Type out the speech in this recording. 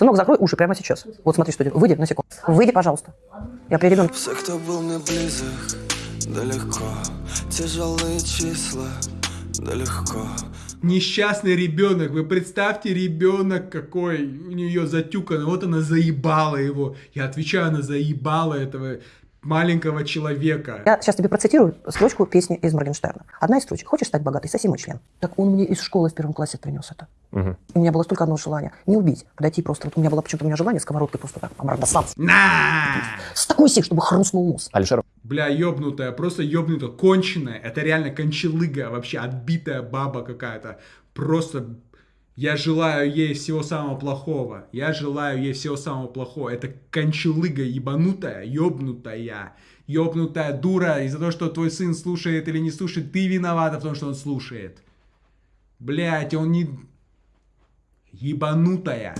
Сынок, закрой уши прямо сейчас. Вот смотри, что делаю. Выйди на секунду. Выйди, пожалуйста. Я при ребенке. Все, кто был мне близок, да легко Тяжелые числа, да легко Несчастный ребенок, вы представьте ребенок какой у нее затюкан, вот она заебала его. Я отвечаю, она заебала этого маленького человека. Я сейчас тебе процитирую строчку песни из Моргенштерна. Одна из строчек. Хочешь стать богатой? Соси мой член. Так он мне из школы в первом классе принес это. И у меня было столько одного желания. Не убить, подойти просто. Вот у меня было почему-то у меня желание сковородкой просто так обрасаться. На! С такой силой, чтобы хрустнул нос. Алишер Бля, ёбнутая, просто ёбнутая, конченая. Это реально кончелыга, вообще отбитая баба какая-то. Просто я желаю ей всего самого плохого. Я желаю ей всего самого плохого. Это кончелыга ебанутая, ёбнутая. Ёбнутая дура. Из-за того, что твой сын слушает или не слушает, ты виновата в том, что он слушает. Блять, он не... Ебанутая.